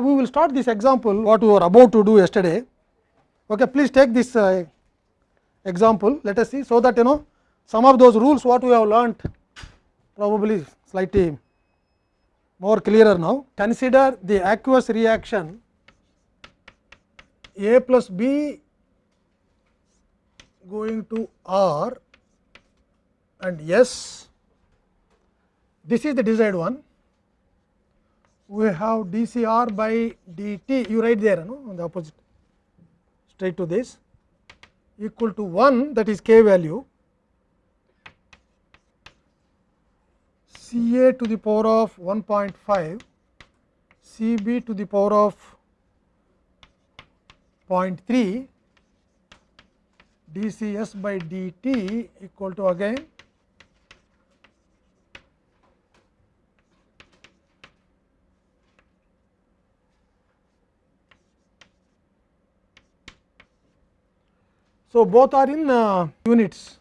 we will start this example what we were about to do yesterday. Okay, please take this uh, example. Let us see, so that you know some of those rules what we have learnt probably slightly more clearer now. Consider the aqueous reaction A plus B going to R and S. This is the desired one. We have dCr by dt, you write there no, on the opposite straight to this equal to 1 that is k value C a to the power of 1.5 C b to the power of 0.3 d C s by d t equal to again So, both are in uh, units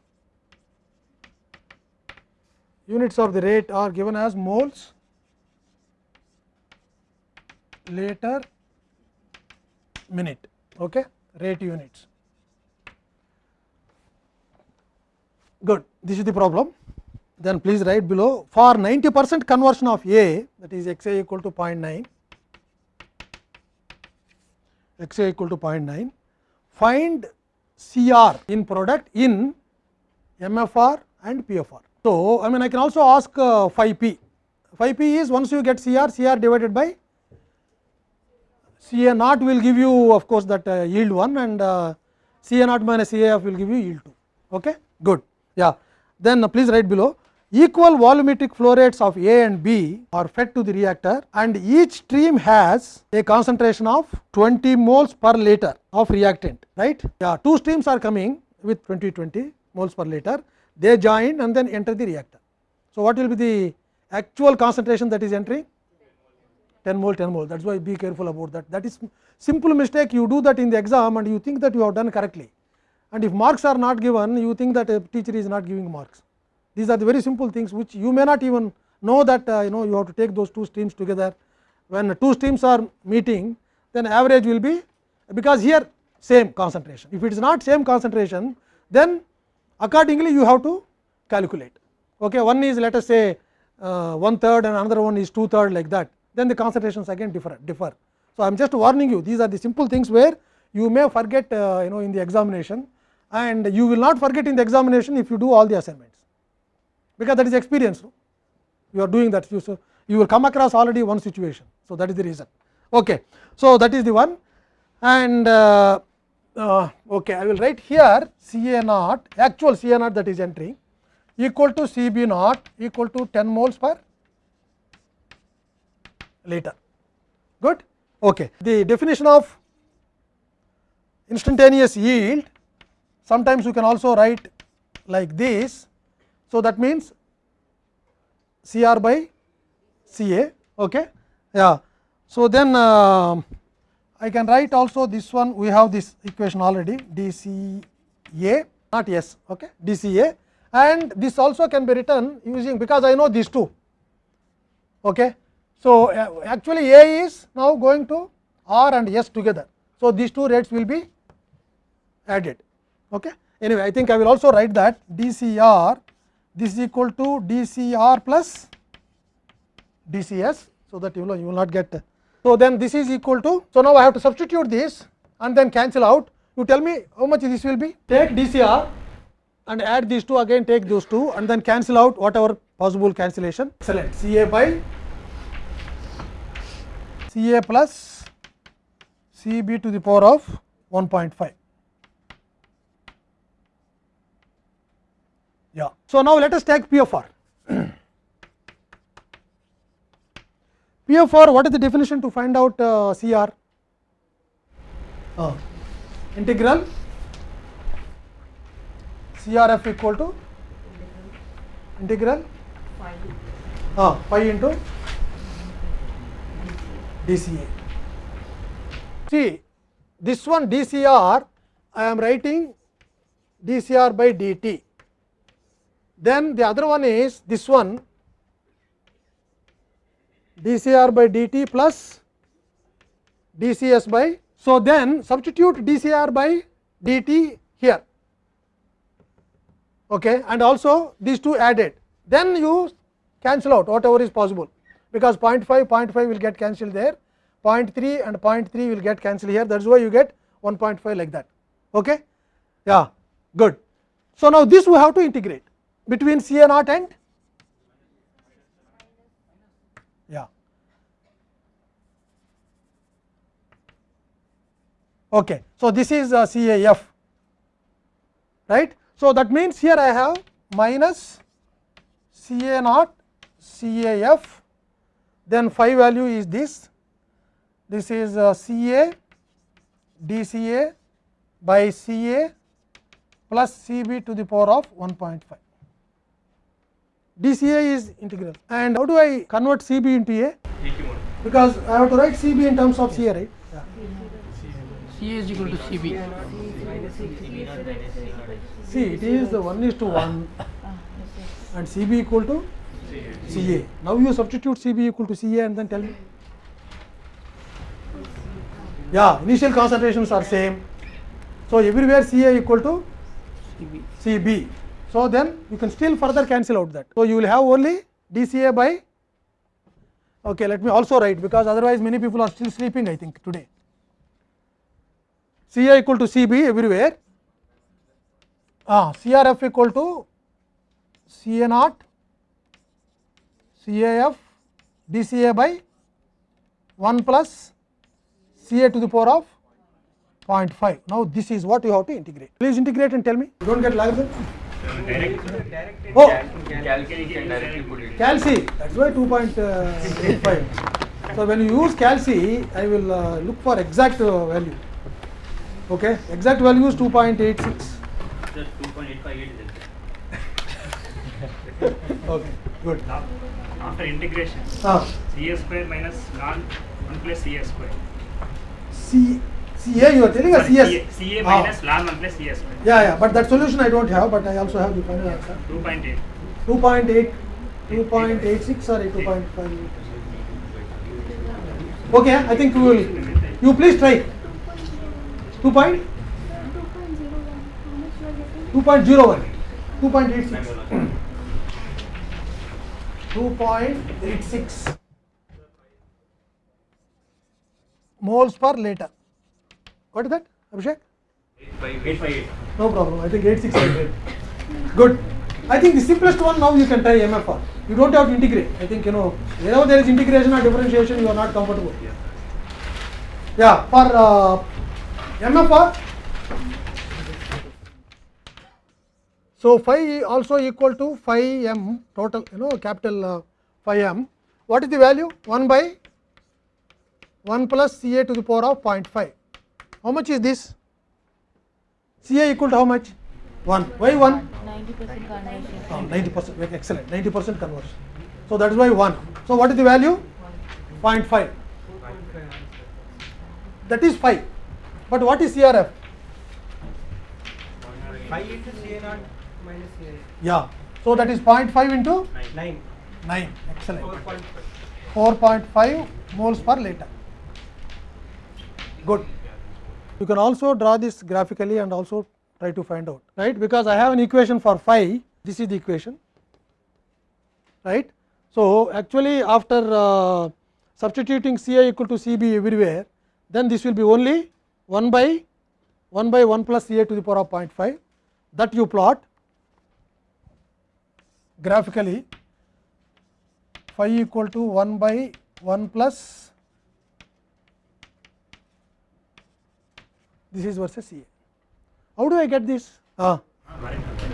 units of the rate are given as moles later minute okay rate units good this is the problem then please write below for 90 percent conversion of a that is x a equal to 0.9 x a equal to 0.9 find CR in product in MFR and PFR. So, I mean I can also ask uh, phi p, phi p is once you get CR, CR divided by CA naught will give you of course that uh, yield 1 and uh, CA naught minus CAF will give you yield 2. Okay? Good. Yeah. Then uh, please write below equal volumetric flow rates of A and B are fed to the reactor and each stream has a concentration of 20 moles per liter of reactant right yeah two streams are coming with 20 20 moles per liter they join and then enter the reactor so what will be the actual concentration that is entering 10 mole 10 mole that is why be careful about that that is simple mistake you do that in the exam and you think that you have done correctly and if marks are not given you think that a teacher is not giving marks these are the very simple things which you may not even know that uh, you know you have to take those two streams together. When two streams are meeting, then average will be because here same concentration. If it is not same concentration, then accordingly you have to calculate. Okay, one is let us say uh, one third and another one is two third like that. Then the concentrations again differ. differ. So, I am just warning you these are the simple things where you may forget uh, you know in the examination and you will not forget in the examination if you do all the assignments because that is experience. You are doing that, you, so you will come across already one situation. So, that is the reason. Okay. So, that is the one and uh, uh, okay, I will write here C A naught actual C A naught that is entering equal to C B naught equal to 10 moles per liter. Good. Okay. The definition of instantaneous yield sometimes you can also write like this so, that means C r by C a. Okay. Yeah. So, then uh, I can write also this one we have this equation already d C a not S okay, d C a and this also can be written using because I know these two. Okay. So, uh, actually A is now going to R and S together. So, these two rates will be added. Okay. Anyway, I think I will also write that d C r this is equal to d C r plus d C s. So, that you know you will not get. So, then this is equal to. So, now I have to substitute this and then cancel out. You tell me how much this will be. Take d C r and add these two again take those two and then cancel out whatever possible cancellation. Excellent. C a by C a plus C b to the power of 1.5. Yeah. So, now let us take PFR. PFR, what is the definition to find out uh, CR? Uh, integral CRF equal to integral uh, pi into DCA. See, this one DCR, I am writing DCR by dt then the other one is this one dCr by dt plus dcs by. So, then substitute dcr by dt here okay, and also these two added then you cancel out whatever is possible because 0.5 0.5 will get cancelled there 0.3 and 0.3 will get cancelled here that is why you get 1.5 like that okay yeah good so now this we have to integrate between ca naught and yeah okay so this is uh, caf right so that means here i have minus ca naught caf then phi value is this this is uh, ca dca by ca plus cb to the power of 1.5 dca is integral and how do i convert cb into a because i have to write cb in terms of ca right yeah. C is equal to CB. see it is the 1 is to 1 and cb equal to ca now you substitute cb equal to ca and then tell me yeah initial concentrations are same so everywhere ca equal to CB. cb so then you can still further cancel out that so you will have only dca by okay let me also write because otherwise many people are still sleeping i think today ca equal to cb everywhere ah, crf equal to ca naught caf dca by 1 plus ca to the power of 0.5 now this is what you have to integrate please integrate and tell me you don't get logarithm oh put it. calci that's why 2.85 so when you use calci i will uh, look for exact uh, value okay exact value is 2.86 Just 2.858 is okay good Now, after integration, ah ca square minus ln 1 plus ca square. c ca you are telling us Sorry, yes ca, ca Ah. minus ln 1 plus square. yeah yeah but that solution i don't have but i also have the final answer 2.8. 2.8 2.86 or 2.5 okay i think we will you please try 2 point 2.01 2.86 2.86 moles per liter what is that abhishek 858. no problem i think 8600 good i think the simplest one now you can try mfr you don't have to integrate i think you know whenever there is integration or differentiation you are not comfortable yeah for uh, mfr so phi also equal to phi m total you know capital uh, phi m what is the value 1 by 1 plus ca to the power of 0.5 how much is this? Ca equal to how much? 1 why 1 90 percent conversion. Oh, 90 percent. Excellent. 90 percent conversion. So that is why 1 so what is the value? 0.5 that is 5 but what is crf 5 into CA naught minus CA yeah. So that is 0.5 into? 9 9 excellent. 4.5 4.5 moles per liter. Good you can also draw this graphically and also try to find out right because i have an equation for phi this is the equation right so actually after uh, substituting ca equal to cb everywhere then this will be only 1 by 1 by 1 plus ca to the power of 0.5 that you plot graphically phi equal to 1 by 1 plus this is versus CA. How do I get this? Ah,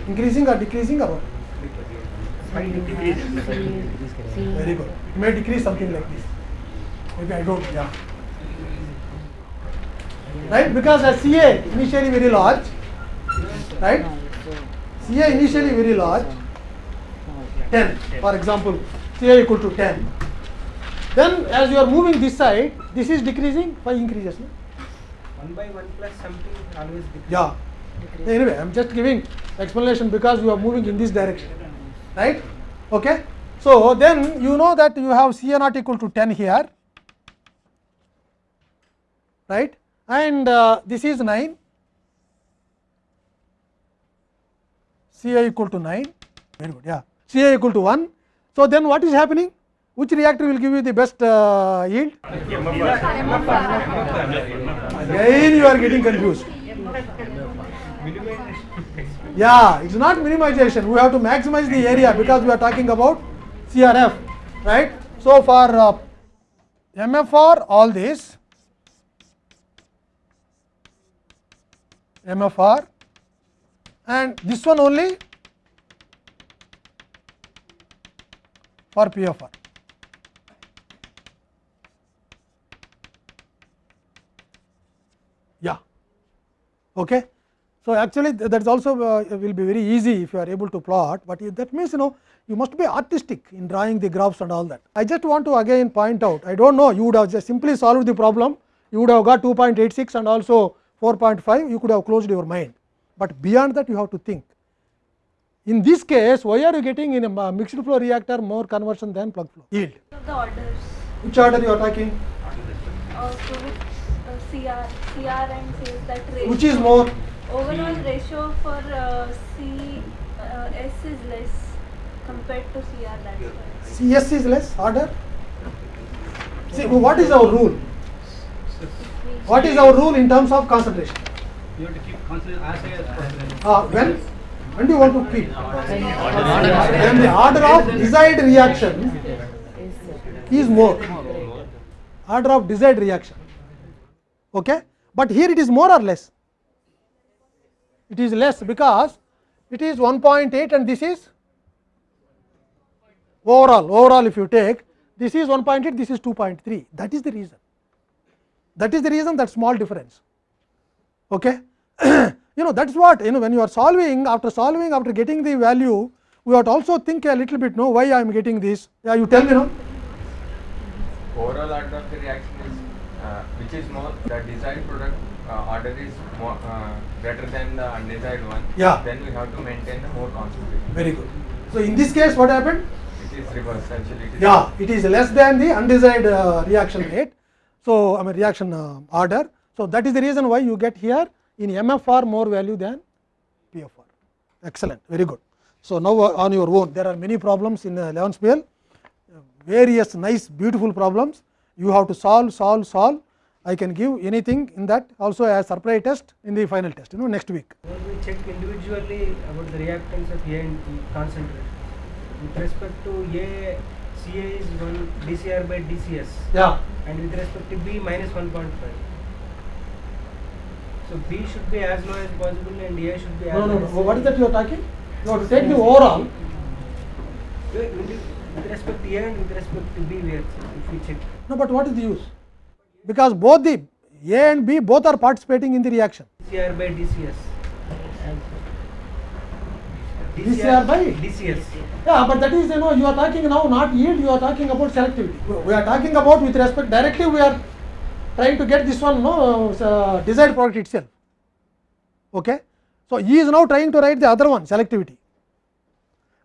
increasing or decreasing or what? Very good. It may decrease something like this. Maybe I don't, yeah. Right? Because as CA initially very large, right? CA initially very large, 10 for example, CA equal to 10. Then as you are moving this side, this is decreasing, phi increases. No? 1 by 1 plus something always decrease. Yeah. Anyway, I am just giving explanation because you are moving in this direction, right? Okay. So then you know that you have CA naught equal to 10 here. right and uh, this is 9 Ci equal to 9 very good yeah Ci equal to 1 so then what is happening which reactor will give you the best uh, yield again you are getting confused. Yeah it is not minimization. We have to maximize the area because we are talking about crf right? So for uh, mfr all this mfr and this one only for pfr okay? So actually that is also uh, will be very easy if you are able to plot but if that means you know you must be artistic in drawing the graphs and all that. I just want to again point out i don't know you would have just simply solved the problem you would have got 2.86 and also 4.5 you could have closed your mind. But beyond that you have to think. In this case why are you getting in a mixed flow reactor more conversion than plug flow? Yield the orders. which order you are talking? Uh, so uh, CR, CR and says that ratio. which is more Overall ratio for uh, C, uh, S is less compared to CR. That's why. cs is less order see what is our rule what is our rule in terms of concentration You have to keep concentration as high as possible. uh, when when do you want to keep Then the order of desired reaction is more order of desired reaction okay but here it is more or less it is less because it is 1.8 and this is overall overall if you take this is 1.8 this is 2.3 that is the reason that is the reason that small difference okay you know that is what you know when you are solving after solving after getting the value we have to also think a little bit know why i am getting this yeah you tell me no overall order of the reaction is more the desired product uh, order is more uh, greater than the undesired one Yeah. then we have to maintain the more concentration. Very good. So in this case what happened? It is reverse actually it is yeah it is less than the undesired uh, reaction rate. So i mean reaction uh, order. So that is the reason why you get here in mfr more value than pfr excellent. Very good. So now uh, on your own there are many problems in uh, 11th PL uh, various nice beautiful problems. You have to solve solve solve i can give anything in that also as surprise test in the final test you know next week. When we check individually about the reactants of A and B concentration, with respect to A, Ca is 1 dCr by dCs yeah. And with respect to B minus 1.5. So B should be as low as possible and A should be as no no no. Oh, what is that you are talking? You have to take the overall. With with respect to A and with respect to B, we are, if we check. No, but what is the use? Because both the A and B both are participating in the reaction. dCr by dCs. DCR by? dCs. Yeah, but that is you know you are talking now not yield, you are talking about selectivity. We are talking about with respect directly we are trying to get this one no uh, desired product itself. Okay, so he is now trying to write the other one selectivity.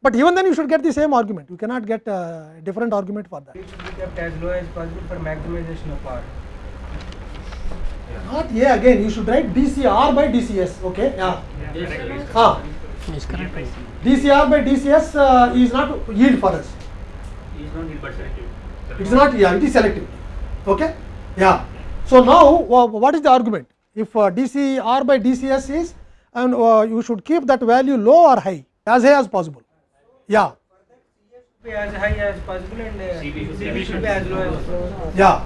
But even then you should get the same argument. You cannot get a different argument for that. It should be kept as low as possible for maximization of R. Not A again. You should write DCR by DCS. Okay. Yeah. Yeah, correct. Ah. DCR by DCS uh, is not yield for us. Is not yield but selective. It is not yeah, it is selective. Okay? Yeah. So now wha- what is the argument? If uh, DCR by DCS is and uh, you should keep that value low or high, as high as possible. Yeah. Be as high as possible and uh, CB should be- CB should be as low as possible. Yeah.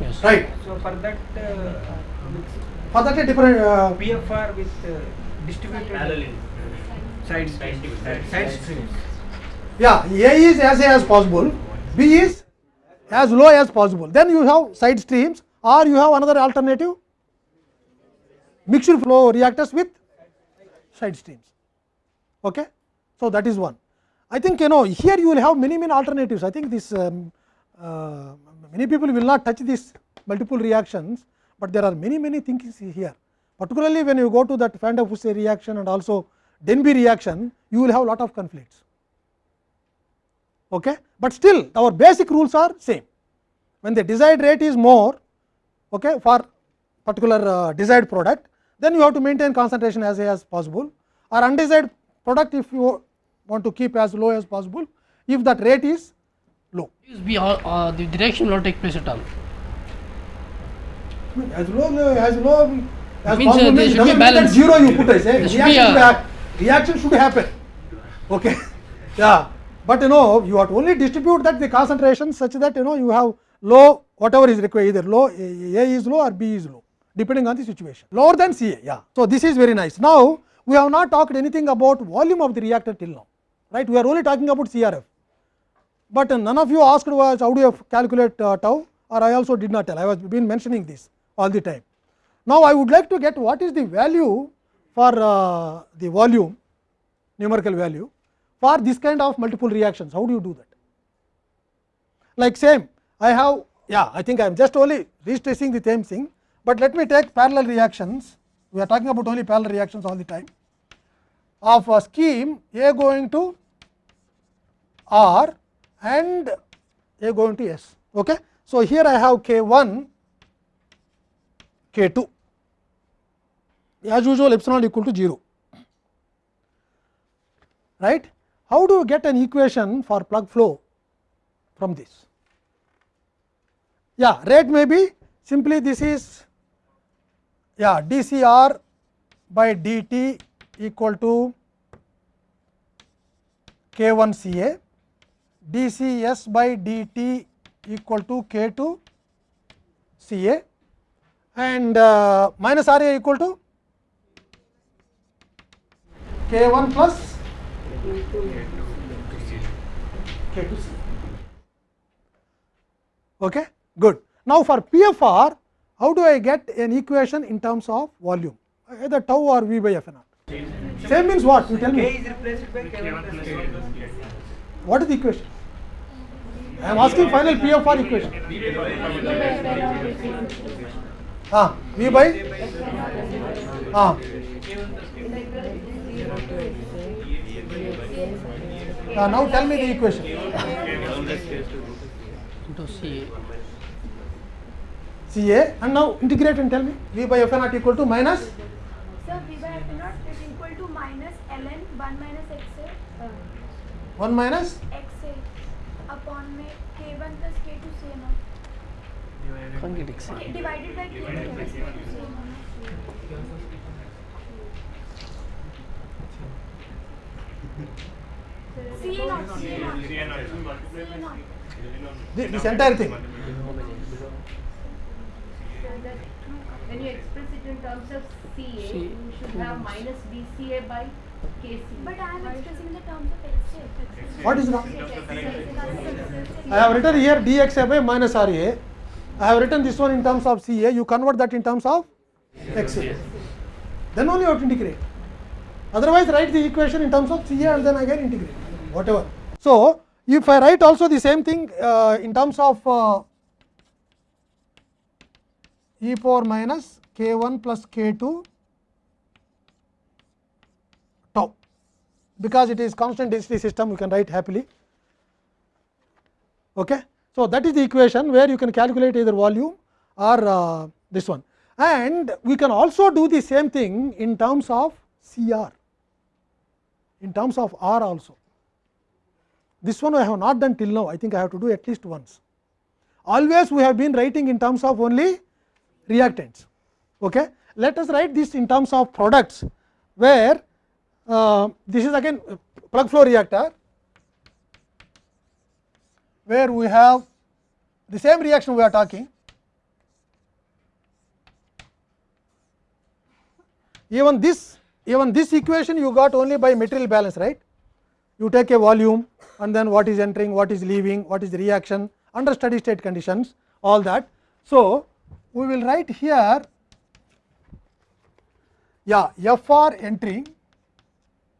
Yes. Right. So for that, uh, For that a different uh, PFR with uh, distributed Parallel in. side Side streams, streams. side streams. yeah, A is as high as possible, B is as low as possible. Then you have side streams or you have another alternative mixed flow reactors with side streams. Okay? So, that is one. I think you know here you will have many many alternatives. I think this um, uh, many people will not touch these multiple reactions, but there are many many things here. Particularly when you go to that Van der Fusse reaction and also Denby reaction, you will have lot of conflicts. Okay? But still our basic rules are same. When the desired rate is more, okay, for particular uh, desired product, then you have to maintain concentration as high as possible or undesired product if you want to keep as low as possible if that rate is low. Be all, uh, the direction will not take place at all. As low as low as Means, uh, possible there should be doesn't mean that balance. zero you put a There should reaction, be should reaction should happen. Okay, yeah, but you know you have to only distribute that the concentration such that you know you have low whatever is required either low A A is low or B is low depending on the situation lower than CA. Yeah, so this is very nice. Now we have not talked anything about volume of the reactor till now, right? We are only talking about CRF. But none of you asked was how do you calculate uh, tau or I also did not tell I was been mentioning this all the time. Now, I would like to get what is the value for uh, the volume numerical value for this kind of multiple reactions how do you do that like same I have yeah I think I am just only restressing the same thing, but let me take parallel reactions we are talking about only parallel reactions all the time of a scheme A going to R and A going to S. Okay. So, here I have K 1 K 2 as usual epsilon equal to 0 right. How do you get an equation for plug flow from this? Yeah, rate may be simply this is yeah dCr by dt equal to k 1 C A, dCs by dt equal to k 2 C A and uh, minus R A equal to k 1 plus k 2 C. Okay, good. Now, for PFR, how do I get an equation in terms of volume? Either tau or V by F naught. Same means what? You tell K me. is replaced by K1 plus K2. What is the equation? I am asking final PFR equation. Ah, V by ah. Ah, now tell me the equation. into CA. CA and now integrate and tell me V by F naught equal to minus So V by F naught is equal to minus ln 1 minus x a 1 minus x a upon में k1 plus k2 same है Divided by okay, divided by k1 plus k2 same है This, this entire thing. When you express it in terms of CA, you should have minus BCA by But I am expressing the terms of x a. What is wrong? I have written here dxa by minus ra. I have written this one in terms of ca. You convert that in terms of xa. Then only you have to integrate. Otherwise, write the equation in terms of ca and then again integrate. Whatever. So, if I write also the same thing uh, in terms of uh, e power minus k 1 plus k 2 because it is constant density system you can write happily. Okay. So, that is the equation where you can calculate either volume or uh, this one and we can also do the same thing in terms of CR in terms of R also. This one I have not done till now I think I have to do at least once. Always we have been writing in terms of only reactants. Okay. Let us write this in terms of products where uh, this is again uh, plug flow reactor where we have the same reaction we are talking. Even this even this equation you got only by material balance right. You take a volume and then what is entering, what is leaving, what is the reaction under steady state conditions all that. So, we will write here yeah FR entering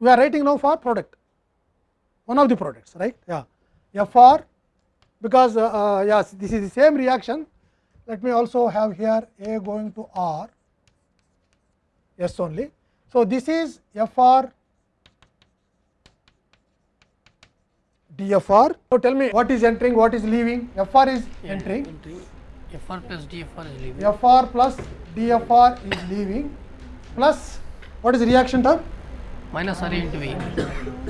we are writing now for product one of the products right yeah FR because uh, uh, yes this is the same reaction let me also have here A going to R yes only. So, this is FR DFR. So, tell me what is entering what is leaving FR is entering FR plus DFR is leaving. FR plus DFR is leaving plus what is the reaction term? Minus r into V.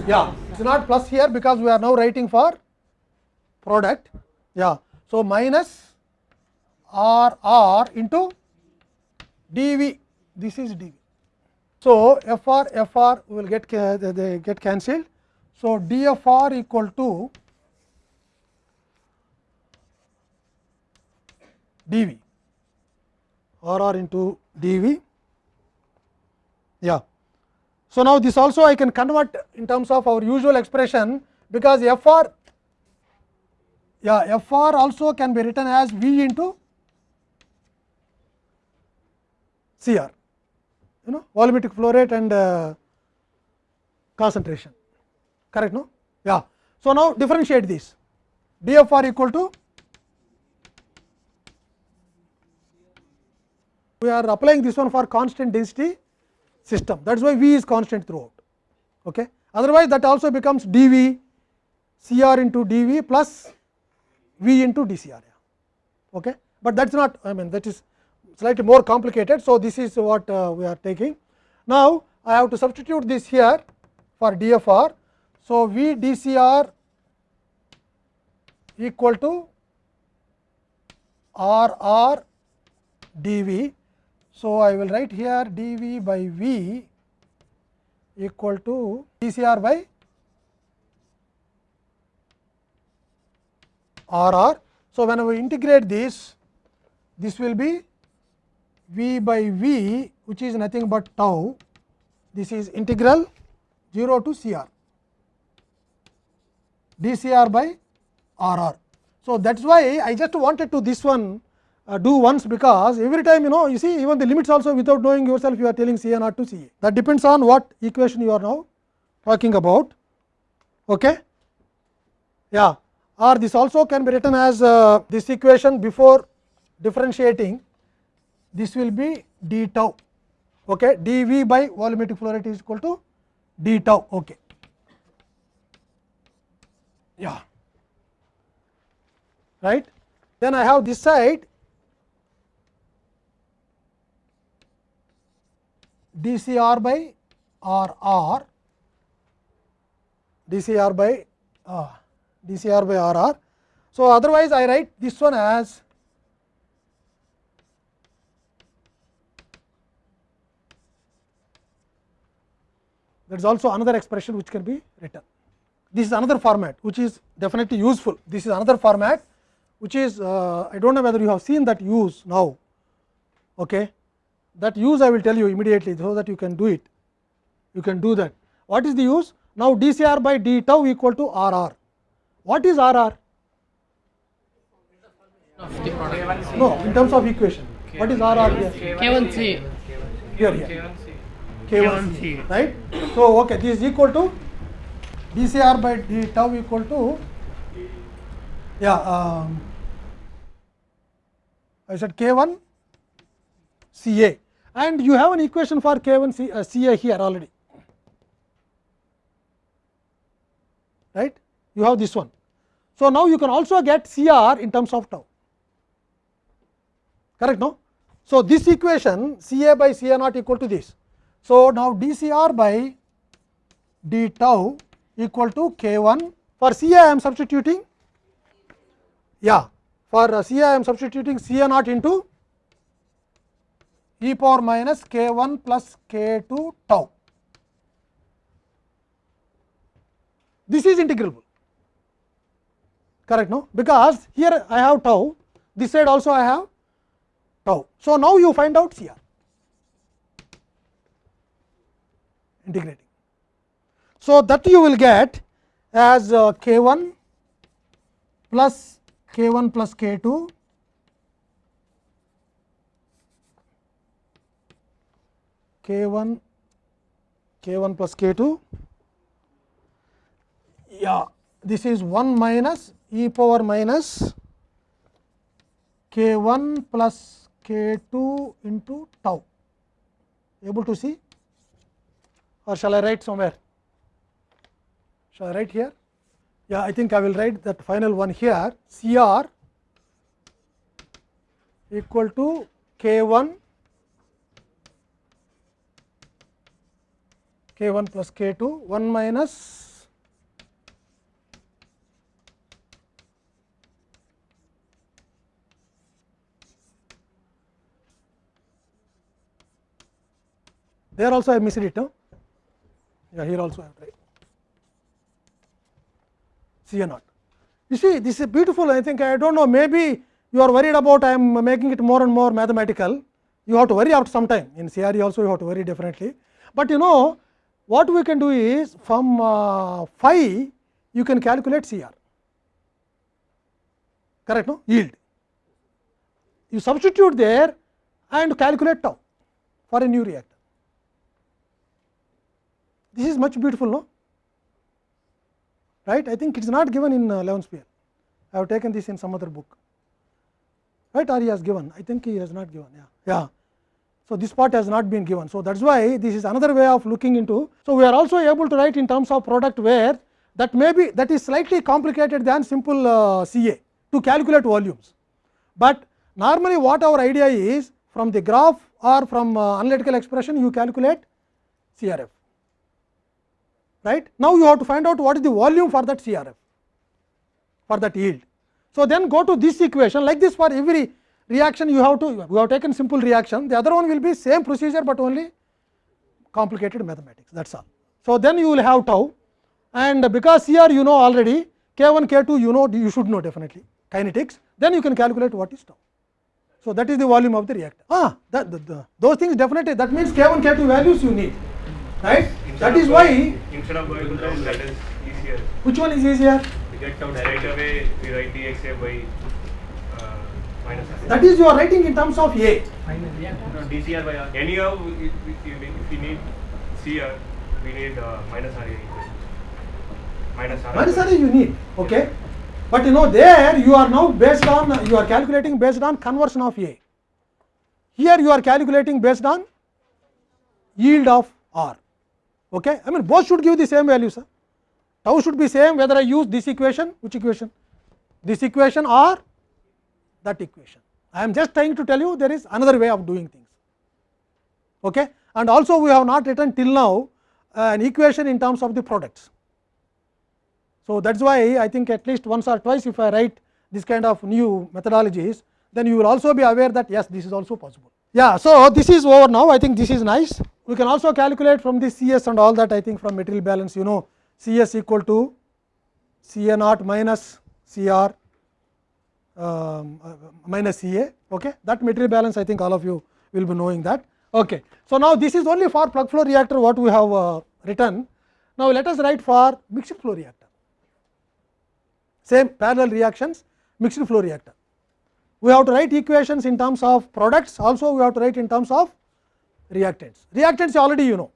Yeah, it's not plus here because we are now writing for product. Yeah, so minus RR into dV. This is dV. So FR FR will get they- get cancelled. So DFR equal to dV. r into dV. Yeah. So now this also I can convert in terms of our usual expression because f r yeah f r also can be written as V into c r you know volumetric flow rate and uh, concentration correct no yeah so now differentiate this b f r equal to we are applying this one for constant density system. That is why v is constant throughout. Okay? Otherwise that also becomes dv cr into dv plus v into dcr. Yeah. okay? But that is not i mean that is slightly more complicated. So this is what uh, we are taking. Now i have to substitute this here for dfr so v dcr equal to rr dv so i will write here d v by v equal to d c r by r so when we integrate this this will be v by v which is nothing but tau this is integral 0 to c r d c r by r r so that is why i just wanted to this one uh, do once because every time you know you see even the limits also without knowing yourself you are telling ca not to ca that depends on what equation you are now talking about. Okay? Yeah. Or this also can be written as uh, this equation before differentiating this will be d tau. Okay? dv by volumetric flow rate is equal to d tau. Okay. Yeah. Right? Then i have this side dcr by rr dcr by uh, dcr by rr so otherwise i write this one as that is also another expression which can be written. This is another format which is definitely useful. This is another format which is uh, I do not know whether you have seen that use now. Okay. That use I will tell you immediately so that you can do it. You can do that. What is the use? Now dCr by d tau equal to RR. What is RR? Of the product. No, in terms of equation. What is RR here? K1C. Here, here. K1C, right? So, okay, this is equal to dCr by d tau equal to, yeah, um, I said K1 CA and you have an equation for k 1 C, uh, CA here already, right? You have this one. So, now you can also get c r in terms of tau, correct no? So, this equation c a by c a not equal to this. So, now dCr by d tau equal to k 1 for C a I am substituting yeah for c a I am substituting C A naught into e power minus k 1 plus k 2 tau. This is integrable correct no because here I have tau this side also I have tau. So, now you find out C R integrating. So, that you will get as uh, k 1 plus k 1 plus k 2 k1 k1 plus k k2 yeah this is 1 minus e power minus k k1 plus k k2 into tau able to see or shall I write somewhere shall I write here yeah I think I will write that final one here c r equal to k K1 k 1 plus k 2 1 minus there also I missed it no? yeah here also I have tried C A naught. You see this is beautiful I think I do not know maybe you are worried about I am making it more and more mathematical you have to worry after some time in CRE also you have to worry differently. But you know what we can do is from uh, phi you can calculate CR correct no yield. You substitute there and calculate tau for a new reactor. This is much beautiful no right I think it is not given in uh, 11 I have taken this in some other book right or he has given I think he has not given yeah yeah so this part has not been given so that's why this is another way of looking into so we are also able to write in terms of product where that may be that is slightly complicated than simple uh, CA to calculate volumes but normally what our idea is from the graph or from uh, analytical expression you calculate CRF right. Now, you have to find out what is the volume for that CRF for that yield. So, then go to this equation like this for every reaction you have to you have taken simple reaction the other one will be same procedure, but only complicated mathematics that is all. So, then you will have tau and because here you know already k 1 k 2 you know you should know definitely kinetics then you can calculate what is tau. So, that is the volume of the reactor ah that, the, the, those things definitely that means k 1 k 2 values you need right that is why Instead of going down, that is easier. which one is easier We get down right away, we write dxa by uh. That is you are writing in terms of a No, dcr by r. Anyhow, if, if, you need- if we need cr, we need uh, minus r. Minus r. minus r you need okay but you know there you are now based on you are calculating based on conversion of a here you are calculating based on yield of r okay i mean both should give the same value sir tau should be same whether i use this equation which equation this equation or that equation. I am just trying to tell you there is another way of doing things. Okay? And also we have not written till now uh, an equation in terms of the products. So, that is why I think at least once or twice if I write this kind of new methodologies, then you will also be aware that yes this is also possible. Yeah, so this is over now. I think this is nice. We can also calculate from the CS and all that I think from material balance you know CS equal to CA naught minus CR. um, uh, minus CA okay that material balance I think all of you will be knowing that okay. So, now this is only for plug flow reactor what we have uh, written. Now, let us write for mixed flow reactor same parallel reactions mixed flow reactor. We have to write equations in terms of products also we have to write in terms of reactants. Reactants already you know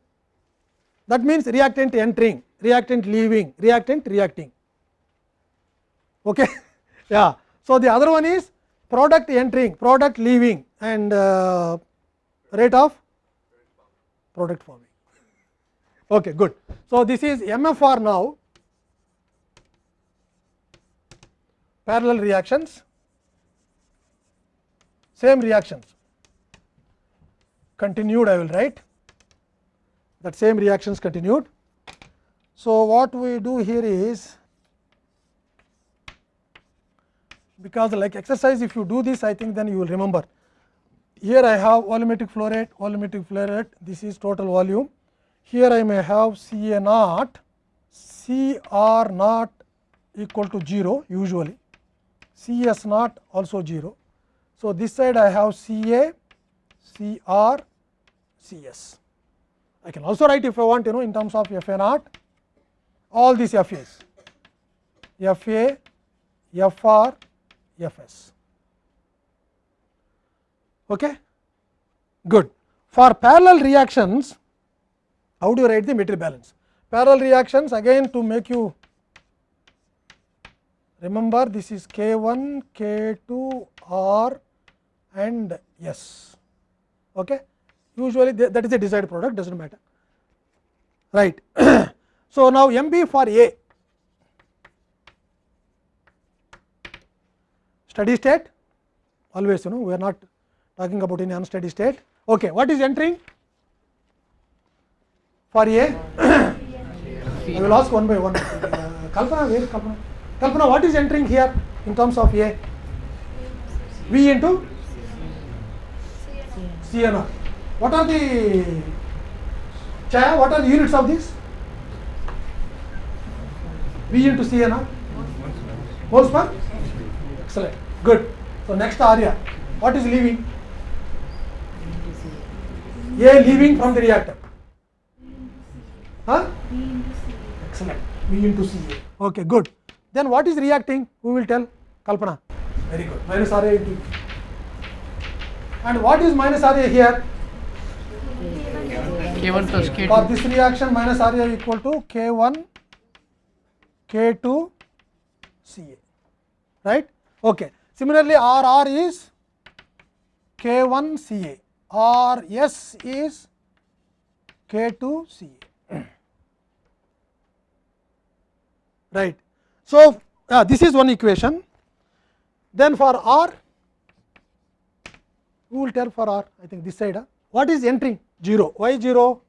that means reactant entering, reactant leaving, reactant reacting. Okay. yeah. So, the other one is product entering, product leaving and uh, rate of product forming. Okay, good. So, this is MFR now parallel reactions, same reactions continued I will write that same reactions continued. So, what we do here is because like exercise if you do this I think then you will remember. Here I have volumetric flow rate, volumetric flow rate this is total volume. Here I may have C A naught, C R naught equal to 0 usually C S naught also 0. So, this side I have C A, C R, C S. I can also write if I want you know in terms of F A naught all these F A's, F A, F R, F S. Okay? Good. For parallel reactions, how do you write the material balance? Parallel reactions again to make you remember this is k 1 k 2 r and s okay usually that is a desired product does not matter right so now m b for a steady state always you know we are not talking about any unsteady state. Okay, what is entering for A? I will ask one by one. Uh, Kalpana, where Kalpana? Kalpana, what is entering here in terms of A? V into CNR. What are the Chaya, what are the units of this? V into CNR? Moles per? Excellent. Good. So next area. What is leaving? A leaving from the reactor. Huh? Excellent. V into CA. Okay, good. Then what is reacting? Who will tell? Kalpana. Very good. Minus RA into. And what is minus RA here? K1 plus For K2. this reaction, minus RA equal to K1, K2, CA. Right? Okay. Similarly, r r is k one c a r s is k two c a right. So, uh, this is one equation. Then for R, who will tell for R? I think this side. Huh? What is entering? 0. Why 0?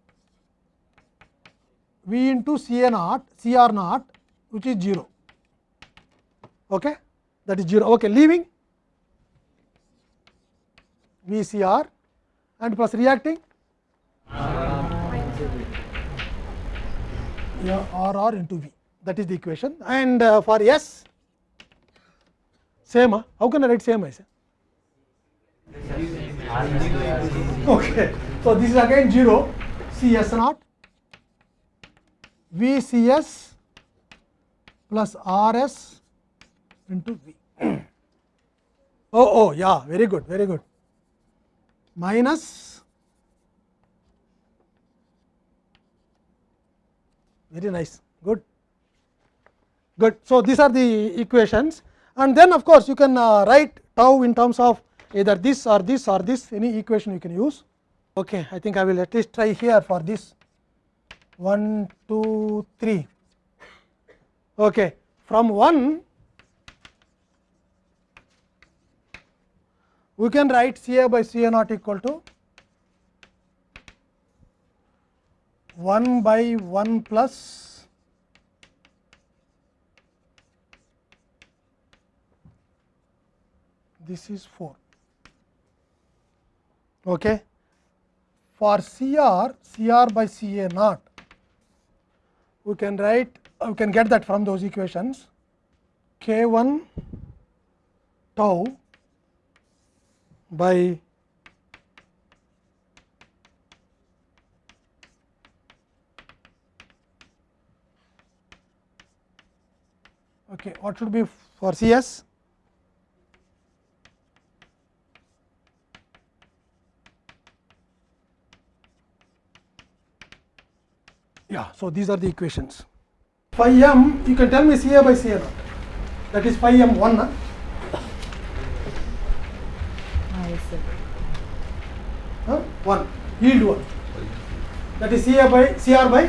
V into C A naught, CR naught, which is 0. Okay? That is 0. Okay, leaving VCR and plus reacting yeah, R into V. That is the equation. And uh, for S, same. Huh? How can I write same? I say? Okay. So, this is again 0 CS naught s plus RS into V. oh, oh, yeah, very good, very good. Minus, very nice, good, good. So, these are the equations and then of course, you can uh, write tau in terms of either this or this or this any equation you can use. Okay, I think I will at least try here for this 1, 2, 3. Okay. From 1, we can write C A by C A naught equal to 1 by 1 plus this is 4. Okay. For CR, CR by c a naught, we can write, we can get that from those equations. K 1 tau by okay, what should be for CS? Yeah, so these are the equations. Phi m, you can tell me CA by CA naught. That is phi m 1. 1, yield 1. That is CA by CR by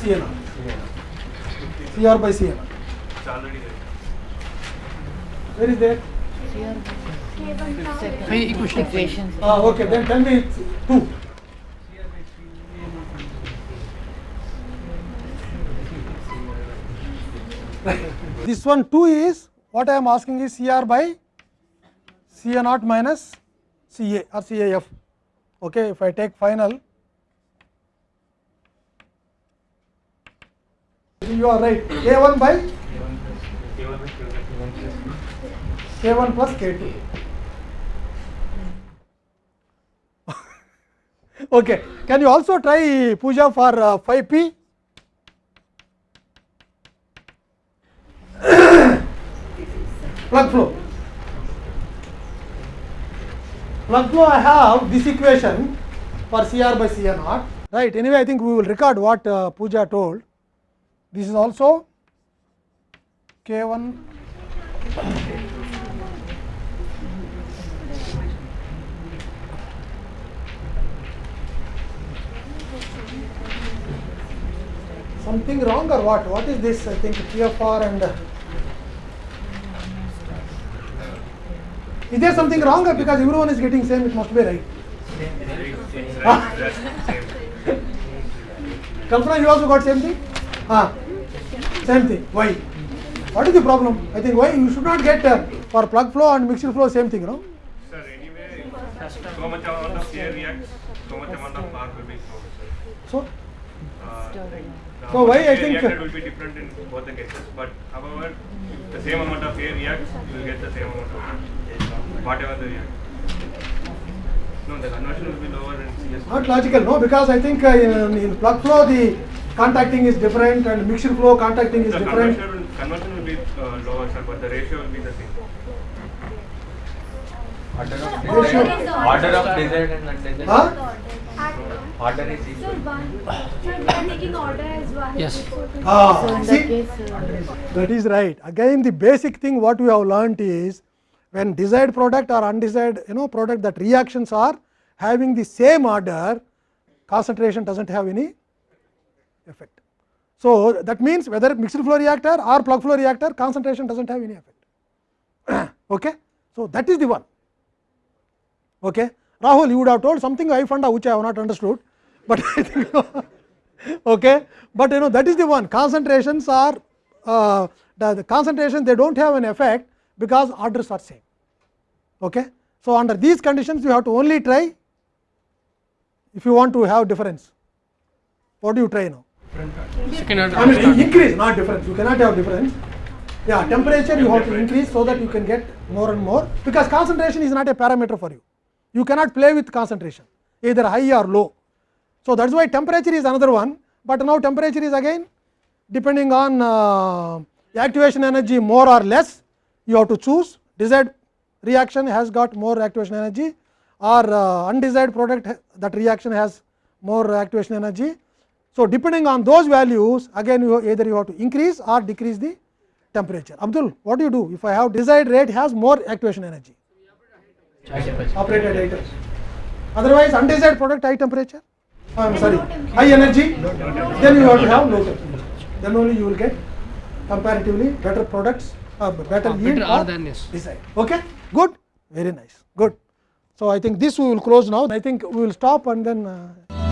naught. CR by there. Where is that? Phi equation. Ah, okay, then tell me it's 2. This one 2 is what I am asking is CR by CA naught minus CA or CAF. Okay, if I take final, you are right. K1 by K1 plus K2. okay, can you also try Puja for uh, 5P? plug flow. Plug flow I have this equation for CR by CA naught, right. Anyway, I think we will record what uh, Puja told. This is also K1 something wrong or what? What is this? I think TFR and Is there something wrong? Because everyone is getting same, it must be right. It's right, that's same. Kalpana, you also got same thing? Ah, same thing. Why? What is the problem? I think why you should not get uh, for plug flow and mixture flow same thing, no? Sir, anyway, so much amount of air reacts, so much amount of power will be flown, sir. So, Uh, the So why I think- reacted will be different in both the cases, but however, if the same amount of air reacts, you will get the same amount of whatever the react. No, the conversion will be lower in CS. not logical, no? Because I think uh, in, in plug flow the contacting is different and mixture flow contacting is The different. conversion will, conversion will be uh, lower, sir, but the ratio will be the same. Order of Ratio. desired, order of desired and undesired. Huh? Order is Sir, one, sir, we are taking order as one. Yes. Ah, see, that is right. Again, the basic thing what we have learnt is when desired product or undesired, you know, product that reactions are having the same order, concentration doesn't have any effect. So that means whether mixed flow reactor or plug flow reactor, concentration doesn't have any effect. okay, so that is the one. Okay, Rahul, you would have told something I found out which I have not understood, but I think okay, but you know that is the one. Concentrations are uh, the, the concentration they don't have an effect because orders are same. Okay, so under these conditions you have to only try if you want to have difference. What do you try now? I mean increase, not difference. You cannot have difference. Yeah, temperature you have to increase so that you can get more and more because concentration is not a parameter for you. You cannot play with concentration either high or low. So that is why temperature is another one, but now temperature is again depending on uh, activation energy more or less. You have to choose desired reaction has got more activation energy or uh, undesired product ha- that reaction has more activation energy. So, depending on those values again you either you have to increase or decrease the temperature. Abdul, what do you do if I have desired rate has more activation energy? Operate at high temperature. Otherwise, undesired product high temperature. I am sorry, high energy. Then you have to have low temperature. Then only you will get comparatively better products, uh, better Ah, yield or desired. Okay, good, very nice, good. So I think this we will close now. I think we will stop and then. Uh,